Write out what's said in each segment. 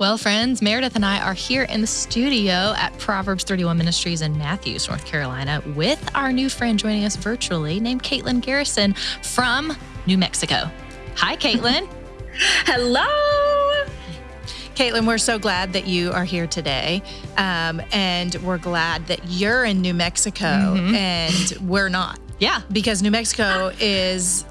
Well, friends, Meredith and I are here in the studio at Proverbs 31 Ministries in Matthews, North Carolina, with our new friend joining us virtually named Caitlin Garrison from New Mexico. Hi, Caitlin. Hello. Caitlin, we're so glad that you are here today. Um, and we're glad that you're in New Mexico mm-hmm. and we're not. Yeah. Because New Mexico is,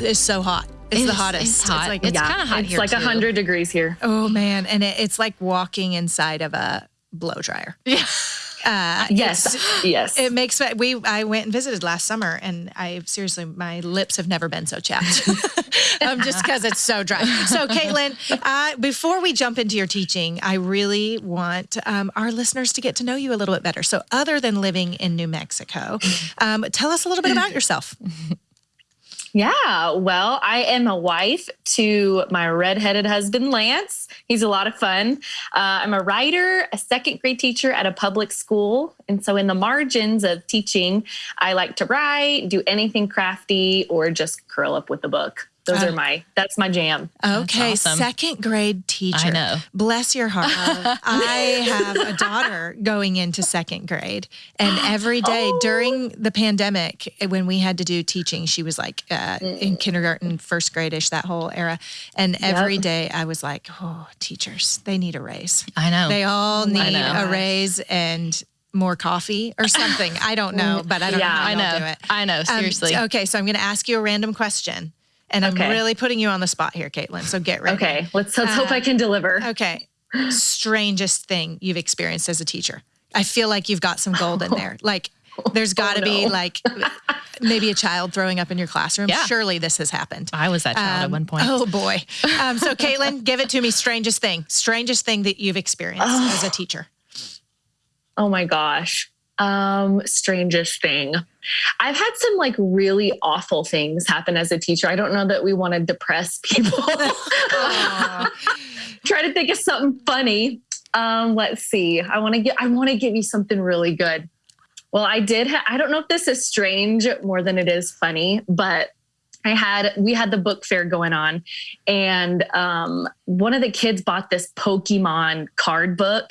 is so hot. It's, the hottest. It's hot. It's like it's yeah, kind of hot it's here. It's like hundred degrees here. Oh man, and it, it's like walking inside of a blow dryer. Yeah. Uh, yes, yes. It makes we. I went and visited last summer, and I seriously, my lips have never been so chapped. um, just because it's so dry. So, Caitlin, uh, before we jump into your teaching, I really want um, our listeners to get to know you a little bit better. So, other than living in New Mexico, um, tell us a little bit about yourself. Yeah, well, I am a wife to my redheaded husband, Lance. He's a lot of fun. Uh, I'm a writer, a second grade teacher at a public school. And so, in the margins of teaching, I like to write, do anything crafty, or just curl up with a book. Those uh, are my that's my jam. Okay, awesome. second grade teacher. I know. Bless your heart. I have a daughter going into second grade, and every day oh. during the pandemic, when we had to do teaching, she was like uh, in mm. kindergarten, first gradish, that whole era, and every yep. day I was like, oh, teachers, they need a raise. I know. They all need a raise, and more coffee or something. I don't know, but I don't yeah, know how I know. do it. I know, seriously. Um, okay, so I'm going to ask you a random question. And I'm really putting you on the spot here, Caitlin. So get ready. Okay, let's let's uh, hope I uh, can deliver. Okay. Strangest thing you've experienced as a teacher. I feel like you've got some gold in there. Like there's got to oh, no. be like maybe a child throwing up in your classroom. Yeah. Surely this has happened. I was that child um, at one point. Oh boy. Um, so Caitlin, give it to me. Strangest thing. Strangest thing that you've experienced oh. as a teacher. Oh my gosh. Um, strangest thing. I've had some like really awful things happen as a teacher. I don't know that we want to depress people. Try to think of something funny. Um, let's see. I want to get I want to give you something really good. Well, I did ha- I don't know if this is strange more than it is funny, but I had we had the book fair going on, and um, one of the kids bought this Pokemon card book,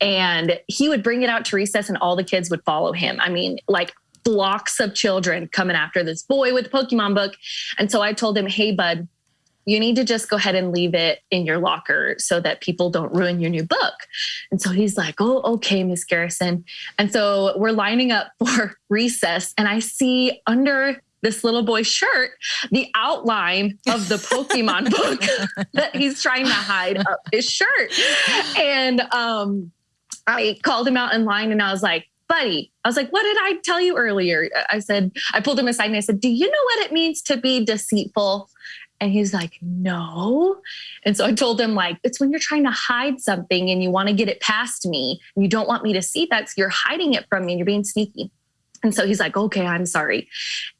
and he would bring it out to recess, and all the kids would follow him. I mean, like blocks of children coming after this boy with the Pokemon book, and so I told him, "Hey, bud." You need to just go ahead and leave it in your locker so that people don't ruin your new book. And so he's like, Oh, okay, Miss Garrison. And so we're lining up for recess, and I see under this little boy's shirt the outline of the Pokemon book that he's trying to hide up his shirt. And um, I called him out in line and I was like, buddy, I was like, what did I tell you earlier? I said, I pulled him aside and I said, do you know what it means to be deceitful? And he's like, no. And so I told him, like, it's when you're trying to hide something and you want to get it past me and you don't want me to see that. So you're hiding it from me and you're being sneaky. And so he's like, okay, I'm sorry.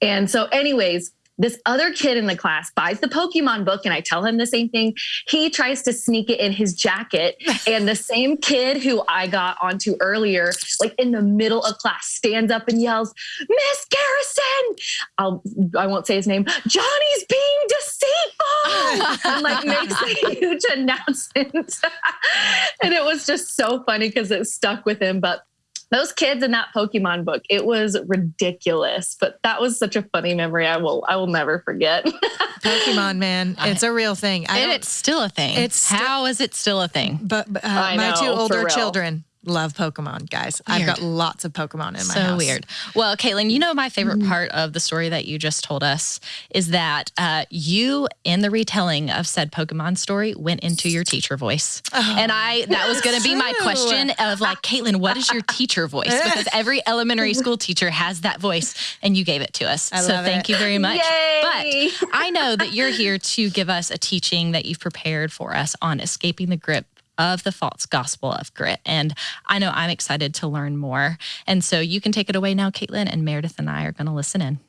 And so, anyways, this other kid in the class buys the Pokemon book, and I tell him the same thing. He tries to sneak it in his jacket, and the same kid who I got onto earlier, like in the middle of class, stands up and yells, "Miss Garrison!" I'll I won't say his name. Johnny's being deceitful, and like makes a huge announcement, and it was just so funny because it stuck with him. But those kids in that Pokemon book, it was ridiculous. But that was such a funny memory. I will I will never forget. Pokemon, man, it's a real thing. I and it's still a thing. It's how is it still a thing? But uh, my know, two older children love Pokemon, guys. Weird. I've got lots of Pokemon in my so house. So weird. Well, Caitlin, you know my favorite mm-hmm. part of the story that you just told us is that uh, you, in the retelling of said Pokemon story, went into your teacher voice, oh, and I that was going to be my question of like, Caitlin, what is your teacher voice? Because every elementary school teacher has that voice, and you gave it to us. I so thank it. you very much. Yay! But I know that you're here to give us a teaching that you've prepared for us on escaping the grip of the false gospel of grit. And I know I'm excited to learn more. And so you can take it away now, Caitlin, and Meredith and I are going to listen in.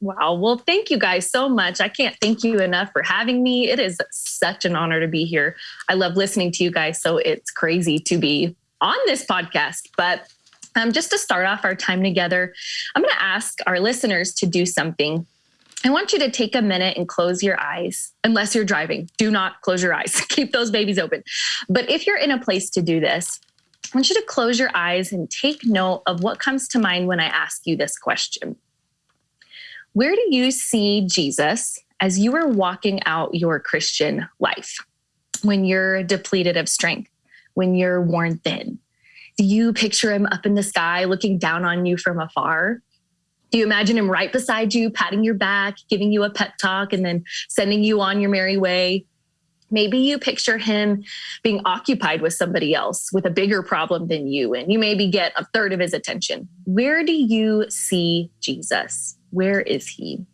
Wow. Well, thank you guys so much. I can't thank you enough for having me. It is such an honor to be here. I love listening to you guys. So it's crazy to be on this podcast. But um, just to start off our time together, I'm going to ask our listeners to do something I want you to take a minute and close your eyes, unless you're driving. Do not close your eyes, keep those babies open. But if you're in a place to do this, I want you to close your eyes and take note of what comes to mind when I ask you this question. Where do you see Jesus as you are walking out your Christian life? When you're depleted of strength, when you're worn thin? Do you picture him up in the sky looking down on you from afar? You imagine him right beside you, patting your back, giving you a pep talk, and then sending you on your merry way? Maybe you picture him being occupied with somebody else with a bigger problem than you, and you maybe get a third of his attention. Where do you see Jesus? Where is he?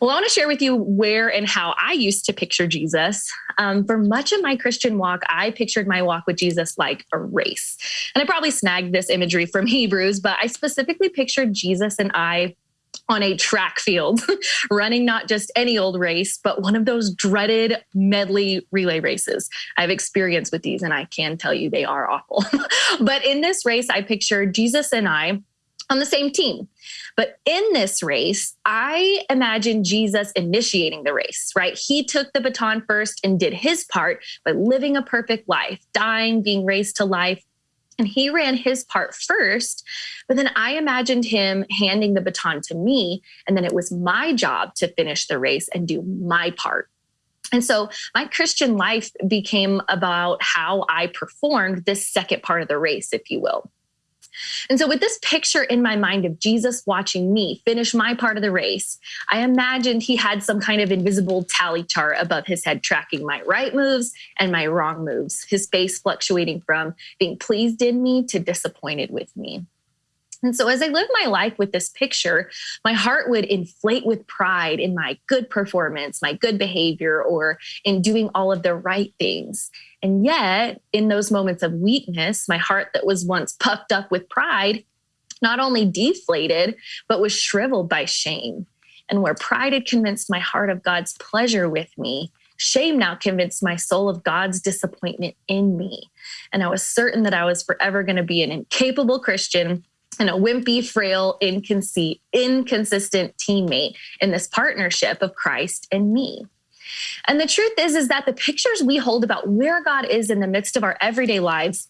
Well, I want to share with you where and how I used to picture Jesus. Um, for much of my Christian walk, I pictured my walk with Jesus like a race. And I probably snagged this imagery from Hebrews, but I specifically pictured Jesus and I on a track field, running not just any old race, but one of those dreaded medley relay races. I have experience with these, and I can tell you they are awful. but in this race, I pictured Jesus and I on the same team. But in this race, I imagine Jesus initiating the race, right? He took the baton first and did his part by living a perfect life, dying, being raised to life. And he ran his part first. But then I imagined him handing the baton to me. And then it was my job to finish the race and do my part. And so my Christian life became about how I performed this second part of the race, if you will. And so, with this picture in my mind of Jesus watching me finish my part of the race, I imagined he had some kind of invisible tally chart above his head tracking my right moves and my wrong moves, his face fluctuating from being pleased in me to disappointed with me. And so, as I lived my life with this picture, my heart would inflate with pride in my good performance, my good behavior, or in doing all of the right things. And yet, in those moments of weakness, my heart that was once puffed up with pride not only deflated, but was shriveled by shame. And where pride had convinced my heart of God's pleasure with me, shame now convinced my soul of God's disappointment in me. And I was certain that I was forever going to be an incapable Christian and a wimpy, frail, inconsistent teammate in this partnership of Christ and me. And the truth is, is that the pictures we hold about where God is in the midst of our everyday lives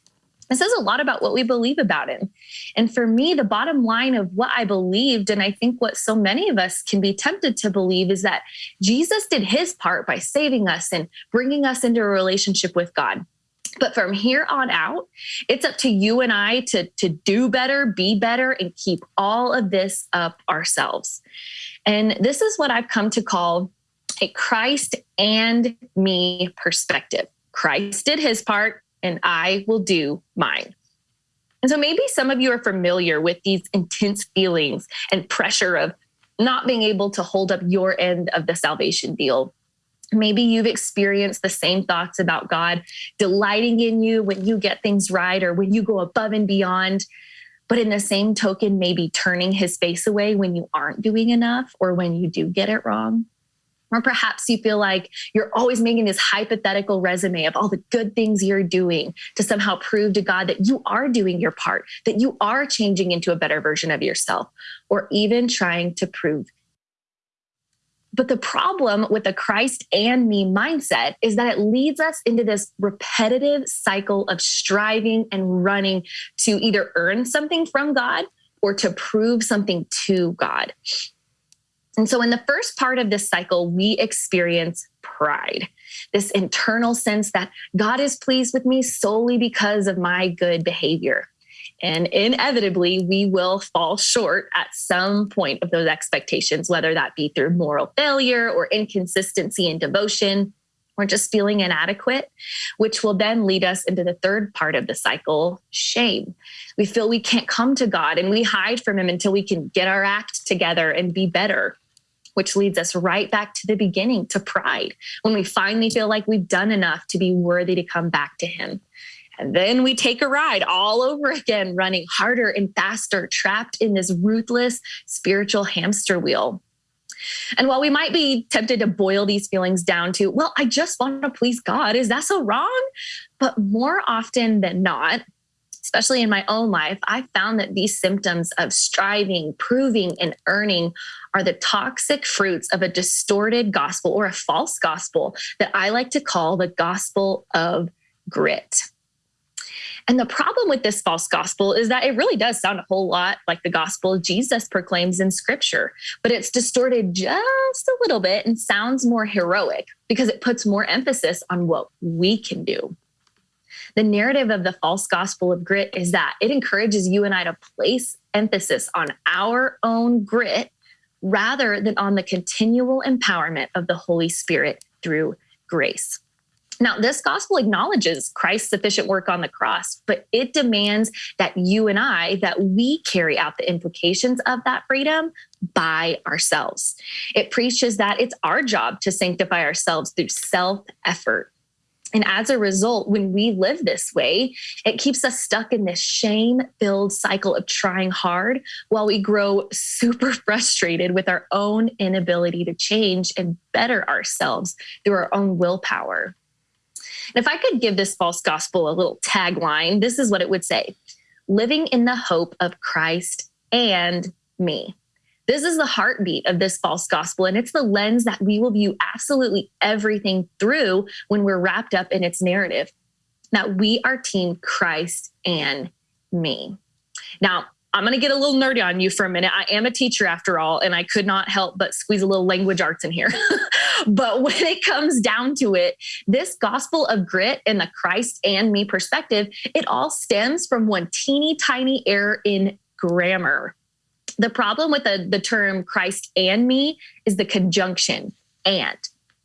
it says a lot about what we believe about him. And for me, the bottom line of what I believed, and I think what so many of us can be tempted to believe, is that Jesus did his part by saving us and bringing us into a relationship with God. But from here on out, it's up to you and I to, to do better, be better, and keep all of this up ourselves. And this is what I've come to call a Christ and me perspective. Christ did his part, and I will do mine. And so maybe some of you are familiar with these intense feelings and pressure of not being able to hold up your end of the salvation deal Maybe you've experienced the same thoughts about God delighting in you when you get things right or when you go above and beyond. But in the same token, maybe turning his face away when you aren't doing enough or when you do get it wrong. Or perhaps you feel like you're always making this hypothetical resume of all the good things you're doing to somehow prove to God that you are doing your part, that you are changing into a better version of yourself, or even trying to prove but the problem with the Christ and me mindset is that it leads us into this repetitive cycle of striving and running to either earn something from God or to prove something to God. And so, in the first part of this cycle, we experience pride, this internal sense that God is pleased with me solely because of my good behavior. And inevitably, we will fall short at some point of those expectations, whether that be through moral failure or inconsistency in devotion or just feeling inadequate, which will then lead us into the third part of the cycle shame. We feel we can't come to God and we hide from Him until we can get our act together and be better. Which leads us right back to the beginning to pride when we finally feel like we've done enough to be worthy to come back to Him. And then we take a ride all over again, running harder and faster, trapped in this ruthless spiritual hamster wheel. And while we might be tempted to boil these feelings down to, well, I just want to please God, is that so wrong? But more often than not, especially in my own life, I found that these symptoms of striving, proving, and earning are the toxic fruits of a distorted gospel or a false gospel that I like to call the gospel of grit. And the problem with this false gospel is that it really does sound a whole lot like the gospel Jesus proclaims in scripture, but it's distorted just a little bit and sounds more heroic because it puts more emphasis on what we can do. The narrative of the false gospel of grit is that it encourages you and I to place emphasis on our own grit rather than on the continual empowerment of the Holy Spirit through grace. Now, this gospel acknowledges Christ's sufficient work on the cross, but it demands that you and I, that we carry out the implications of that freedom by ourselves. It preaches that it's our job to sanctify ourselves through self effort. And as a result, when we live this way, it keeps us stuck in this shame filled cycle of trying hard while we grow super frustrated with our own inability to change and better ourselves through our own willpower. And if I could give this false gospel a little tagline, this is what it would say living in the hope of Christ and me. This is the heartbeat of this false gospel, and it's the lens that we will view absolutely everything through when we're wrapped up in its narrative that we are team Christ and me. Now, I'm going to get a little nerdy on you for a minute. I am a teacher after all, and I could not help but squeeze a little language arts in here. but when it comes down to it, this gospel of grit and the Christ and me perspective, it all stems from one teeny tiny error in grammar. The problem with the, the term Christ and me is the conjunction and.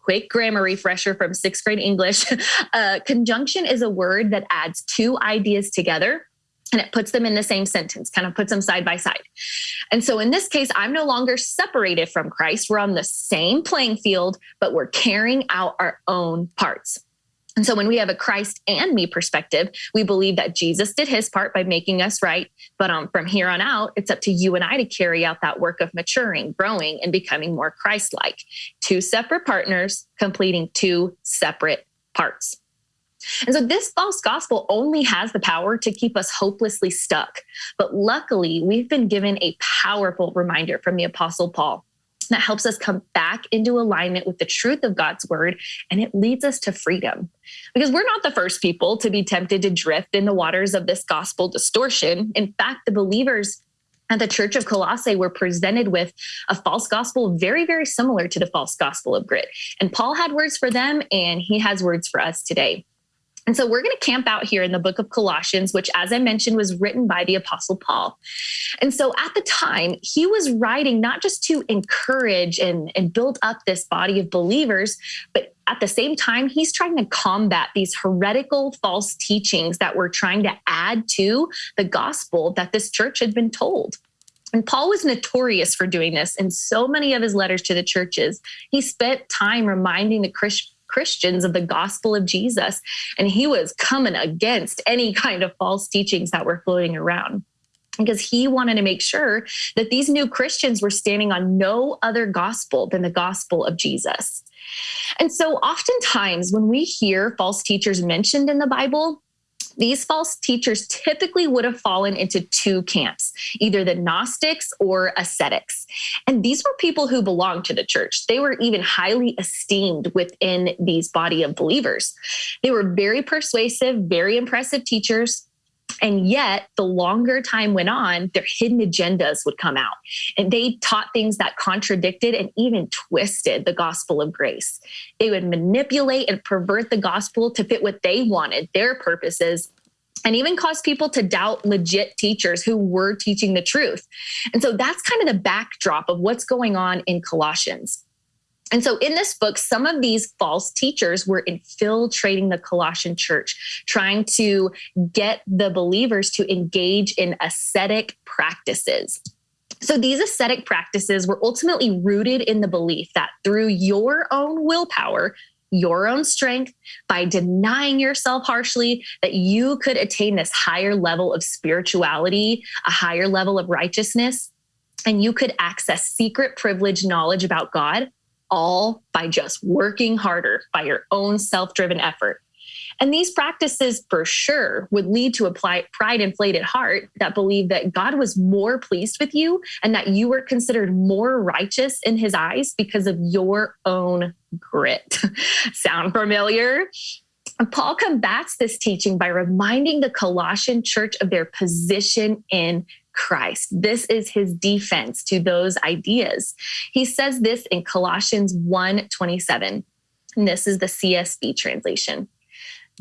Quick grammar refresher from sixth grade English. Uh, conjunction is a word that adds two ideas together and it puts them in the same sentence, kind of puts them side by side. And so in this case, I'm no longer separated from Christ. We're on the same playing field, but we're carrying out our own parts. And so when we have a Christ and me perspective, we believe that Jesus did his part by making us right. But um, from here on out, it's up to you and I to carry out that work of maturing, growing, and becoming more Christ like. Two separate partners completing two separate parts. And so this false gospel only has the power to keep us hopelessly stuck. But luckily, we've been given a powerful reminder from the Apostle Paul that helps us come back into alignment with the truth of God's word, and it leads us to freedom. Because we're not the first people to be tempted to drift in the waters of this gospel distortion. In fact, the believers at the church of Colossae were presented with a false gospel very, very similar to the false gospel of grit. And Paul had words for them, and he has words for us today. And so we're going to camp out here in the book of Colossians, which, as I mentioned, was written by the Apostle Paul. And so at the time, he was writing not just to encourage and, and build up this body of believers, but at the same time, he's trying to combat these heretical false teachings that were trying to add to the gospel that this church had been told. And Paul was notorious for doing this in so many of his letters to the churches. He spent time reminding the Christians Christians of the gospel of Jesus. And he was coming against any kind of false teachings that were floating around because he wanted to make sure that these new Christians were standing on no other gospel than the gospel of Jesus. And so, oftentimes, when we hear false teachers mentioned in the Bible, these false teachers typically would have fallen into two camps, either the Gnostics or ascetics. And these were people who belonged to the church. They were even highly esteemed within these body of believers. They were very persuasive, very impressive teachers and yet, the longer time went on, their hidden agendas would come out. And they taught things that contradicted and even twisted the gospel of grace. They would manipulate and pervert the gospel to fit what they wanted, their purposes, and even cause people to doubt legit teachers who were teaching the truth. And so that's kind of the backdrop of what's going on in Colossians. And so in this book, some of these false teachers were infiltrating the Colossian church, trying to get the believers to engage in ascetic practices. So these ascetic practices were ultimately rooted in the belief that through your own willpower, your own strength, by denying yourself harshly, that you could attain this higher level of spirituality, a higher level of righteousness, and you could access secret privileged knowledge about God all by just working harder by your own self driven effort. And these practices, for sure, would lead to a pride inflated heart that believed that God was more pleased with you and that you were considered more righteous in his eyes because of your own grit. Sound familiar? Paul combats this teaching by reminding the Colossian church of their position in Christ. This is his defense to those ideas. He says this in Colossians 1 27. And this is the CSB translation.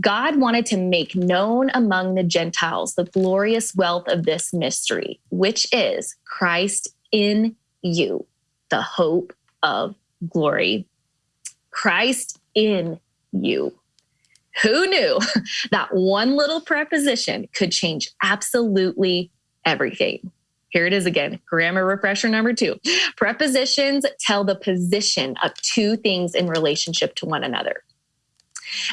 God wanted to make known among the Gentiles the glorious wealth of this mystery, which is Christ in you, the hope of glory. Christ in you. Who knew that one little preposition could change absolutely everything? Here it is again, grammar refresher number two. Prepositions tell the position of two things in relationship to one another.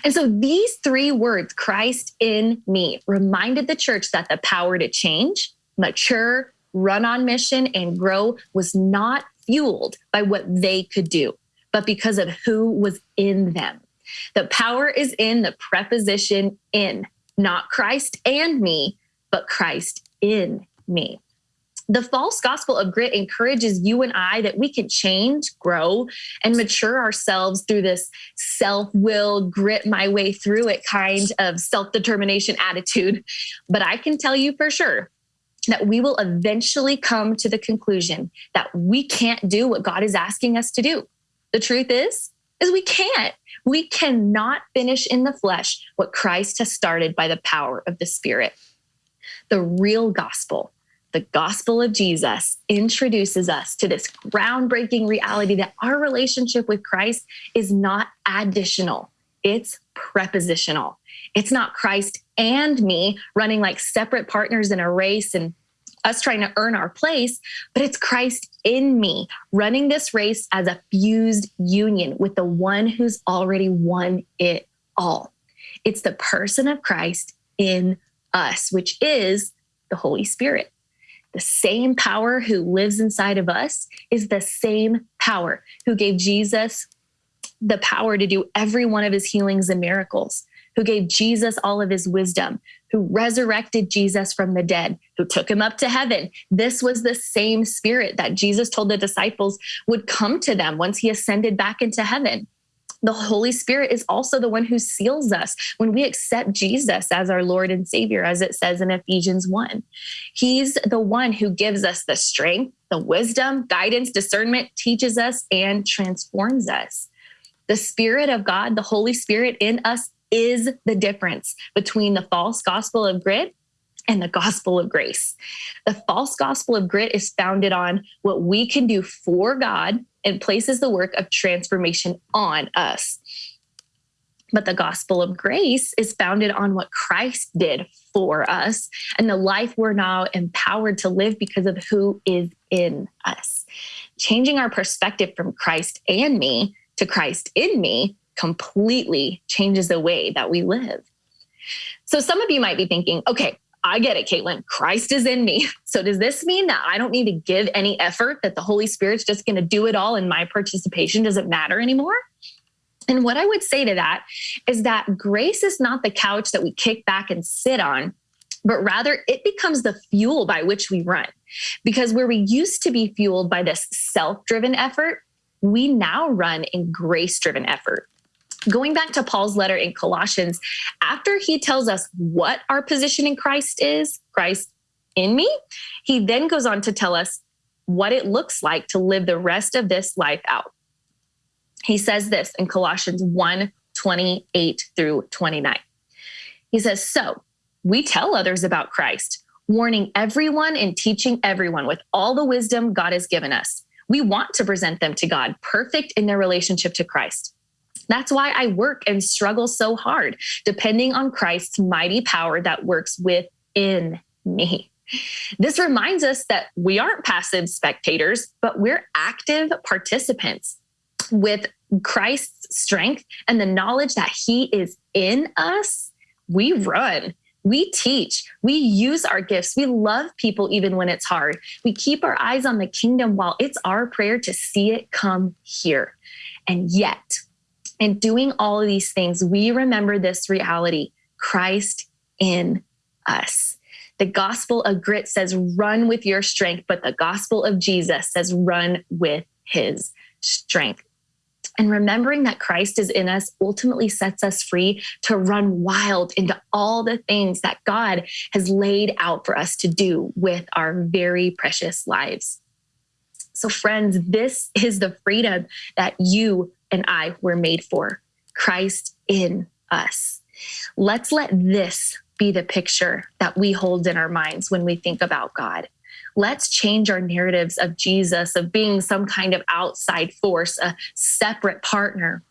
And so these three words, Christ in me, reminded the church that the power to change, mature, run on mission, and grow was not fueled by what they could do, but because of who was in them. The power is in the preposition in, not Christ and me, but Christ in me. The false gospel of grit encourages you and I that we can change, grow, and mature ourselves through this self will, grit my way through it kind of self determination attitude. But I can tell you for sure that we will eventually come to the conclusion that we can't do what God is asking us to do. The truth is, is we can't. We cannot finish in the flesh what Christ has started by the power of the Spirit. The real gospel the gospel of Jesus introduces us to this groundbreaking reality that our relationship with Christ is not additional, it's prepositional. It's not Christ and me running like separate partners in a race and us trying to earn our place, but it's Christ in me running this race as a fused union with the one who's already won it all. It's the person of Christ in us, which is the Holy Spirit the same power who lives inside of us is the same power who gave Jesus the power to do every one of his healings and miracles, who gave Jesus all of his wisdom, who resurrected Jesus from the dead, who took him up to heaven. This was the same spirit that Jesus told the disciples would come to them once he ascended back into heaven the Holy Spirit is also the one who seals us when we accept Jesus as our Lord and Savior, as it says in Ephesians 1. He's the one who gives us the strength, the wisdom, guidance, discernment, teaches us, and transforms us. The Spirit of God, the Holy Spirit in us, is the difference between the false gospel of grit and the gospel of grace. The false gospel of grit is founded on what we can do for God and places the work of transformation on us. But the gospel of grace is founded on what Christ did for us and the life we're now empowered to live because of who is in us. Changing our perspective from Christ and me to Christ in me completely changes the way that we live. So some of you might be thinking, okay, I get it, Caitlin. Christ is in me. So does this mean that I don't need to give any effort, that the Holy Spirit's just going to do it all and my participation doesn't matter anymore? And what I would say to that is that grace is not the couch that we kick back and sit on, but rather it becomes the fuel by which we run. Because where we used to be fueled by this self driven effort, we now run in grace driven effort going back to Paul's letter in Colossians, after he tells us what our position in Christ is, Christ in me, he then goes on to tell us what it looks like to live the rest of this life out. He says this in Colossians 1 28 through 29. He says, So we tell others about Christ, warning everyone and teaching everyone with all the wisdom God has given us. We want to present them to God perfect in their relationship to Christ. That's why I work and struggle so hard, depending on Christ's mighty power that works within me. This reminds us that we aren't passive spectators, but we're active participants with Christ's strength and the knowledge that he is in us. We run, we teach, we use our gifts, we love people even when it's hard. We keep our eyes on the kingdom while it's our prayer to see it come here. And yet, And doing all of these things, we remember this reality Christ in us. The gospel of grit says, run with your strength, but the gospel of Jesus says, run with his strength. And remembering that Christ is in us ultimately sets us free to run wild into all the things that God has laid out for us to do with our very precious lives. So, friends, this is the freedom that you and I were made for Christ in us. Let's let this be the picture that we hold in our minds when we think about God. Let's change our narratives of Jesus, of being some kind of outside force, a separate partner,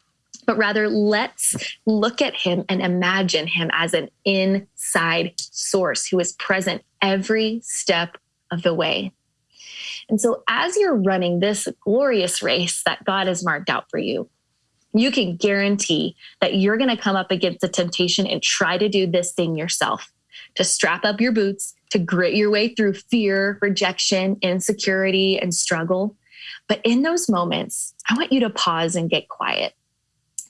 but rather let's look at him and imagine him as an inside source who is present every step of the way. And so, as you're running this glorious race that God has marked out for you, you can guarantee that you're going to come up against a temptation and try to do this thing yourself to strap up your boots, to grit your way through fear, rejection, insecurity, and struggle. But in those moments, I want you to pause and get quiet,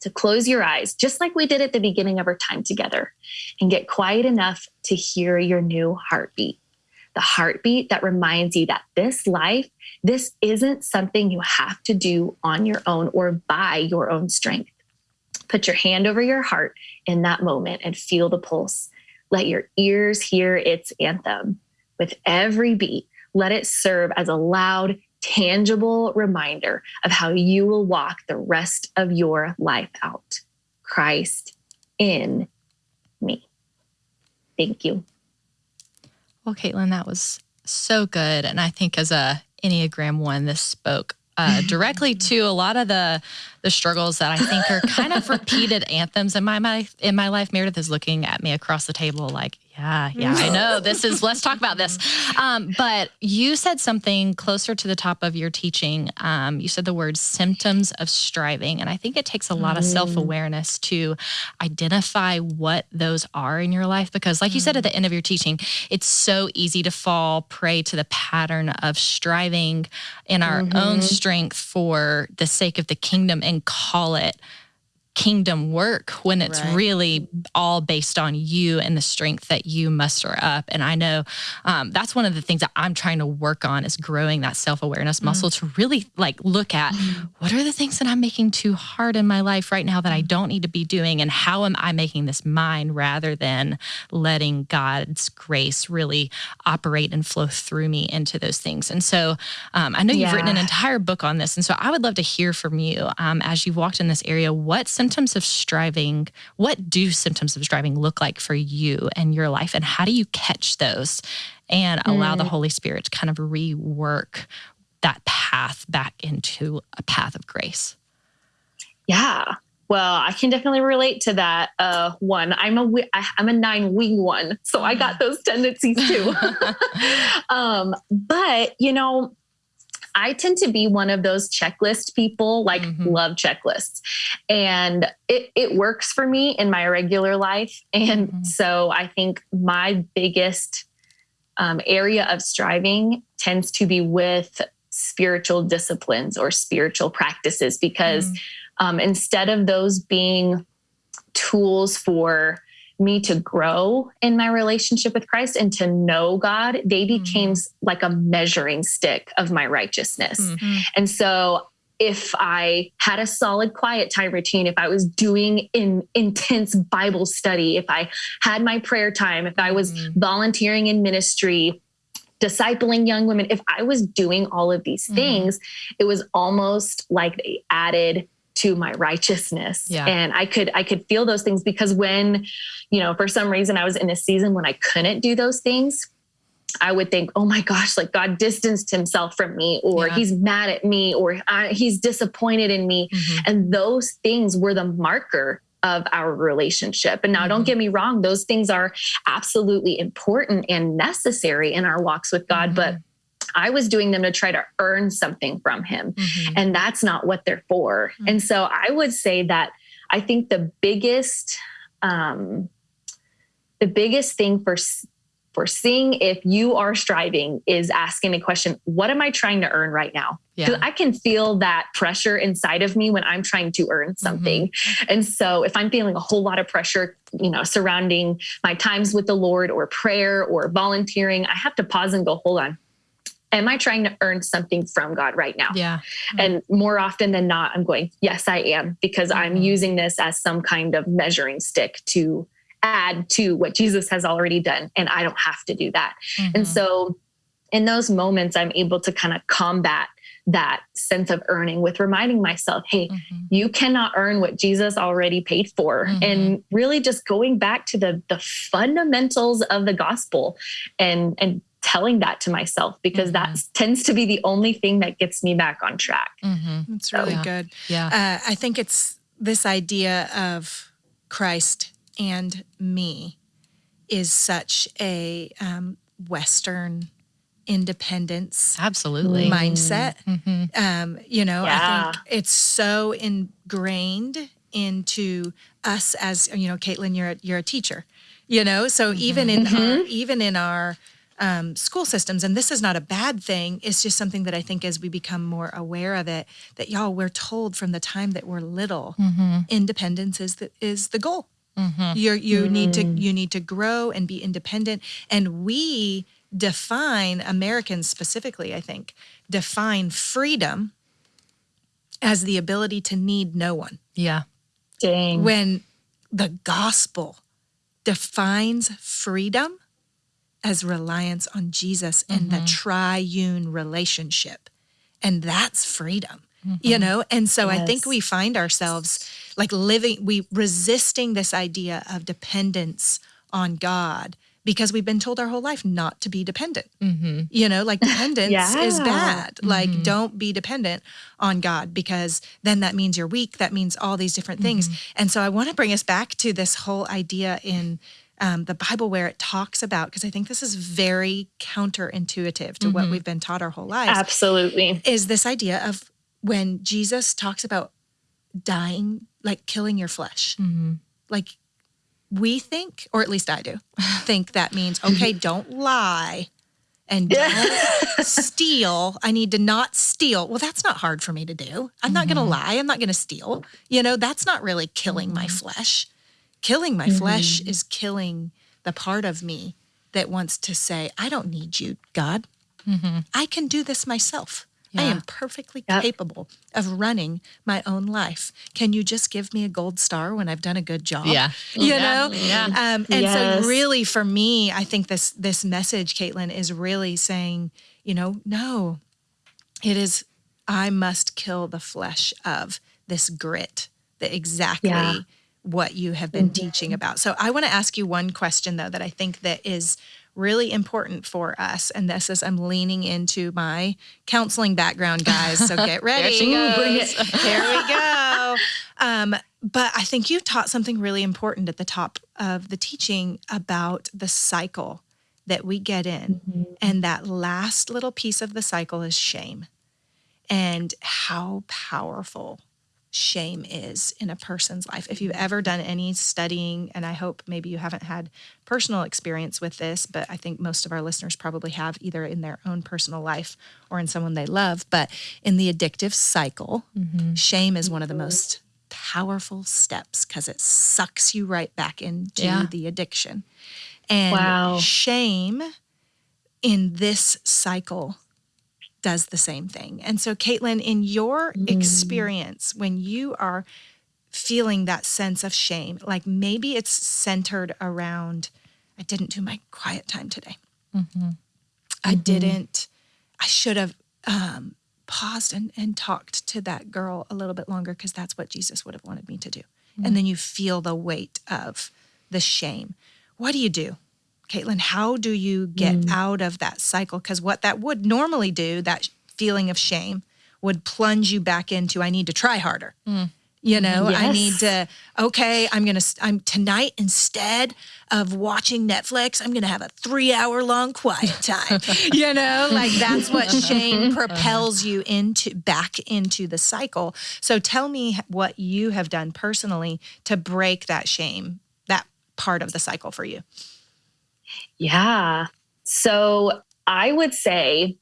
to close your eyes, just like we did at the beginning of our time together, and get quiet enough to hear your new heartbeat. The heartbeat that reminds you that this life, this isn't something you have to do on your own or by your own strength. Put your hand over your heart in that moment and feel the pulse. Let your ears hear its anthem. With every beat, let it serve as a loud, tangible reminder of how you will walk the rest of your life out. Christ in me. Thank you. Well, Caitlin, that was so good. And I think as a Enneagram one, this spoke uh, directly to a lot of the the struggles that I think are kind of repeated anthems in my, my in my life. Meredith is looking at me across the table like, yeah, yeah, I know. This is let's talk about this. Um, but you said something closer to the top of your teaching. Um, you said the word symptoms of striving, and I think it takes a lot of self awareness to identify what those are in your life. Because, like you said at the end of your teaching, it's so easy to fall prey to the pattern of striving in our mm-hmm. own strength for the sake of the kingdom and call it kingdom work when it's right. really all based on you and the strength that you muster up. And I know um, that's one of the things that I'm trying to work on is growing that self awareness mm. muscle to really like look at mm. what are the things that I'm making too hard in my life right now that I mm. don't need to be doing, and how am I making this mine rather than letting God's grace really operate and flow through me into those things. And so um, I know you've written an entire book on this, and so I would love to hear from you um, as you've walked in this area. What's symptoms of striving, what do symptoms of striving look like for you and your life? And how do you catch those and allow mm. the Holy Spirit to kind of rework that path back into a path of grace? Yeah. Well, I can definitely relate to that. Uh, one, I'm a I'm a nine wing one, so I got those tendencies too. um, but you know, I tend to be one of those checklist people, like mm-hmm. love checklists. And it, it works for me in my regular life. And mm-hmm. so I think my biggest um, area of striving tends to be with spiritual disciplines or spiritual practices because mm-hmm. um, instead of those being tools for me to grow in my relationship with Christ and to know God, they mm-hmm. became mm-hmm. like a measuring stick of my righteousness. Mm-hmm. And so if I had a solid quiet time routine, if I was doing in intense Bible study, if I had my prayer time, if I was mm-hmm. volunteering in ministry, discipling young women, if I was doing all of these mm-hmm. things, it was almost like they added to my righteousness yeah. and i could i could feel those things because when you know for some reason i was in a season when i couldn't do those things I would think, oh my gosh, like God distanced himself from me, or yeah. he's mad at me, or he's disappointed in me. Mm-hmm. And those things were the marker of our relationship. And now, mm-hmm. don't get me wrong, those things are absolutely important and necessary in our walks with God. Mm-hmm. But I was doing them to try to earn something from him. Mm-hmm. And that's not what they're for. Mm-hmm. And so I would say that I think the biggest, um, the biggest thing for for seeing if you are striving is asking the question what am i trying to earn right now Yeah. i can feel that pressure inside of me when i'm trying to earn Mm-hmm. something and so if i'm feeling a whole lot of pressure you know surrounding my times with the lord or prayer or volunteering i have to pause and go hold on am i trying to earn something from god right now Yeah. and more often than not, I'm going, yes, I am, because I'm Mhm. using this as some kind of measuring stick to add to what Jesus has already done. And I don't have to do that. Mhm. And so in those moments, I'm able to kind of combat that sense of earning with reminding myself, hey, Mhm. you cannot earn what Jesus already paid for. Mhm. And really just going back to the the fundamentals of the gospel and and telling that to myself because Mhm. that tends to be the only thing that gets me back on track. Mhm. It's really Yeah. good. Yeah. Uh, I think it's this idea of Christ and me is such a um, Western independence Absolutely. mindset. Mhm. Um, you know, I think it's so ingrained into us as you know, Caitlin, you're a, you're a teacher. You know, so even in our even in our um, school systems, and this is not a bad thing. It's just something that I think as we become more aware of it, that y'all we're told from the time that we're little, Mhm. independence is the is the goal. Mhm. You're, you need to you need to grow and be independent, and we define Americans specifically. I think define freedom as the ability to need no one. Yeah. Dang. When the gospel defines freedom as reliance on Jesus and the mm-hmm. triune relationship. And that's freedom, mm-hmm. you know? And so I think we find ourselves like living, we resisting this idea of dependence on God because we've been told our whole life not to be dependent. Mm-hmm. You know, like dependence is Yeah. bad. Like, mm-hmm. don't be dependent on God because then that means you're weak. That means all these different things. And so I want to bring us back to this whole idea in um, the Bible where it talks about, because I think this is very counterintuitive to what we've been taught our whole lives, Absolutely. is this idea of when Jesus talks about dying, like killing your flesh. Mm-hmm. Like, we think, or at least I do, think that means, okay, don't lie and don't steal. I need to not steal. Well, that's not hard for me to do. I'm not going to lie. I'm not going to steal. You know, that's not really killing my flesh. Killing my flesh is killing the part of me that wants to say, I don't need you, God. I can do this myself. I am perfectly Yep. capable of running my own life. Can you just give me a gold star when I've done a good job? Yeah. You Yeah. know? Yeah. Um, and Yes. so really for me, I think this this message, Caitlin, is really saying, you know, no, it is I must kill the flesh of this grit, that exactly Yeah. What you have been teaching about. So I want to ask you one question though that I think that is really important for us. And this is I'm leaning into my counseling background, guys. So get ready. she goes. Bring. Here we go. Um, but I think you taught something really important at the top of the teaching about the cycle that we get in. And that last little piece of the cycle is shame and how powerful shame is in a person's life. If you've ever done any studying, and I hope maybe you haven't had personal experience with this, but I think most of our listeners probably have either in their own personal life or in someone they love. But in the addictive cycle, mm-hmm. shame is one of the mm-hmm. most powerful steps because it sucks you right back into Yeah. the addiction. And Wow. shame in this cycle does the same thing. And so, Caitlin, in your mm. experience, when you are feeling that sense of shame, like maybe it's centered around, I didn't do my quiet time today. Mm-hmm. I mm-hmm. didn't, I should have um, paused and, and talked to that girl a little bit longer because that's what Jesus would have wanted me to do. And mm. then you feel the weight of the shame. What do you do? Caitlin, how do you get mm. out of that cycle? Because what that would normally do, that feeling of shame, would plunge you back into I need to try harder. Mm. You know, I need to, okay, I'm going to, I'm tonight, instead of watching Netflix, I'm going to have a three hour long quiet time. you know, like that's what shame uh-huh. propels you into, back into the cycle. So tell me what you have done personally to break that shame, that part of the cycle for you. Yeah. So I would say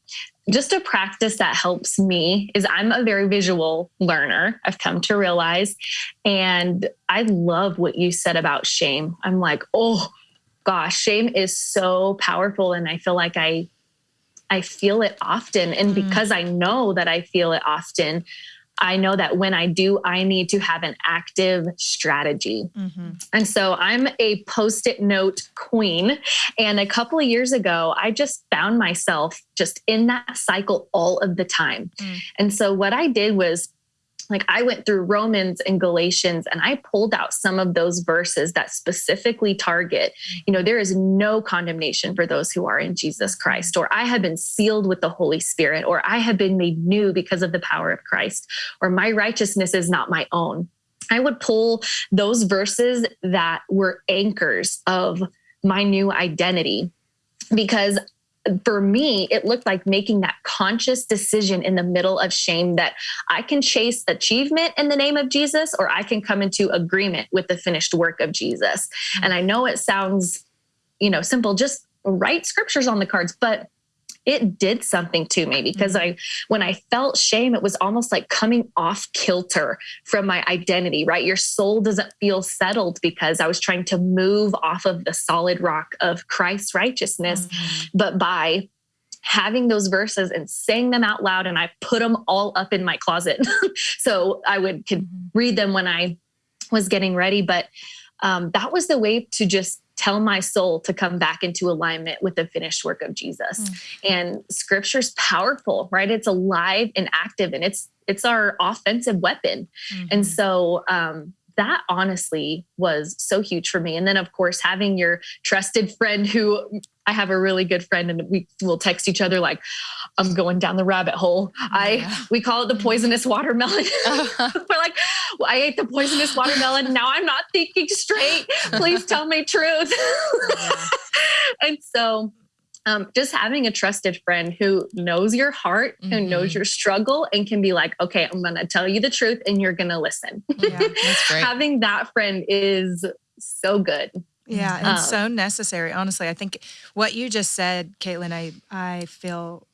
just a practice that helps me is I'm a very visual learner. I've come to realize. And I love what you said about shame. I'm like, oh gosh, shame is so powerful. And I feel like I I feel it often. And mm. because I know that I feel it often, I know that when I do, I need to have an active strategy. Mm-hmm. And so I'm a post it note queen. And a couple of years ago, I just found myself just in that cycle all of the time. Mm. And so what I did was like I went through Romans and Galatians and I pulled out some of those verses that specifically target, you know, there is no condemnation for those who are in Jesus Christ, or I have been sealed with the Holy Spirit, or I have been made new because of the power of Christ, or my righteousness is not my own. I would pull those verses that were anchors of my new identity because for me, it looked like making that conscious decision in the middle of shame that I can chase achievement in the name of Jesus or I can come into agreement with the finished work of Jesus. Mm-hmm. And I know it sounds, you know, simple, just write scriptures on the cards, but it did something to me because mm-hmm. I, when I felt shame, it was almost like coming off kilter from my identity, right? Your soul doesn't feel settled because I was trying to move off of the solid rock of Christ's righteousness. Mm-hmm. But by having those verses and saying them out loud, and I put them all up in my closet. so I would could mm-hmm. read them when I was getting ready. But um, that was the way to just tell my soul to come back into alignment with the finished work of Jesus. Mm. And scripture's powerful, right? It's alive and active and it's it's our offensive weapon. Mm-hmm. And so um that honestly was so huge for me. And then, of course, having your trusted friend who I have a really good friend and we will text each other like, I'm going down the rabbit hole. Yeah. I we call it the poisonous watermelon. Uh-huh. We're like, well, I ate the poisonous watermelon. Now I'm not thinking straight. Please tell me truth. Yeah. and so um, just having a trusted friend who knows your heart, mm-hmm. who knows your struggle, and can be like, okay, I'm going to tell you the truth and you're going to listen. Yeah, having that friend is so good. Yeah, and um, so necessary. Honestly, I think what you just said, Caitlin, I I feel,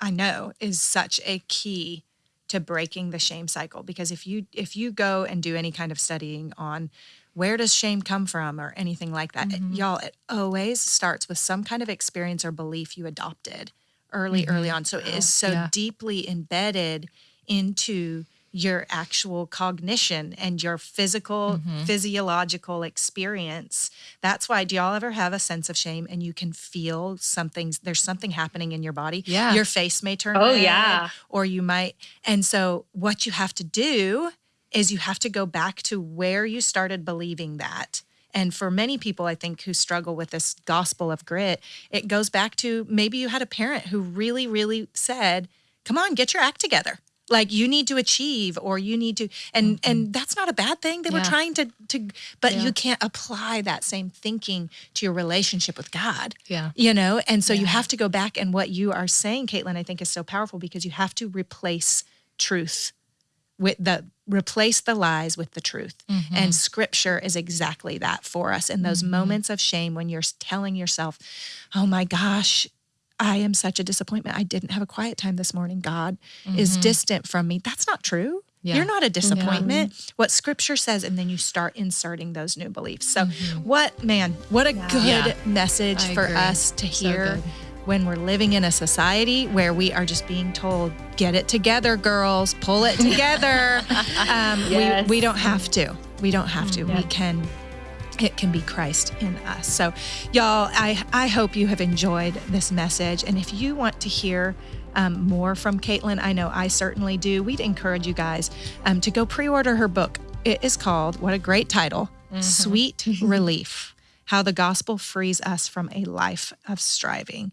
I know is such a key to breaking the shame cycle because if you if you go and do any kind of studying on where does shame come from or anything like that. Mm-hmm. It, y'all, it always starts with some kind of experience or belief you adopted early, mm-hmm. early on. So it is so yeah. deeply embedded into your actual cognition and your physical, mm-hmm. physiological experience. That's why, do y'all ever have a sense of shame and you can feel something, there's something happening in your body? Yeah. Your face may turn oh, red. yeah. Or you might, and so what you have to do is you have to go back to where you started believing that. And for many people, I think, who struggle with this gospel of grit, it goes back to maybe you had a parent who really, really said, Come on, get your act together. Like you need to achieve or you need to and mm-hmm. and that's not a bad thing. They yeah. were trying to to but yeah. you can't apply that same thinking to your relationship with God. Yeah. You know, and so yeah. you have to go back and what you are saying, Caitlin, I think is so powerful because you have to replace truth with the replace the lies with the truth. Mm-hmm. And scripture is exactly that for us in those mm-hmm. moments of shame when you're telling yourself, "Oh my gosh, I am such a disappointment. I didn't have a quiet time this morning. God mm-hmm. is distant from me." That's not true. Yeah. You're not a disappointment. Yeah. What scripture says, and then you start inserting those new beliefs. So, mm-hmm. what, man, what a yeah. good message I for agree. us to hear. So when we're living in a society where we are just being told, get it together, girls, pull it together. um, yes. we, we don't have to. We don't have to. We can it can be Christ in us. So, y'all, I, I hope you have enjoyed this message. And if you want to hear um, more from Caitlin, I know I certainly do, we'd encourage you guys um, to go pre order her book. It is called, what a great title, mm-hmm. Sweet Relief how the gospel frees us from a life of striving.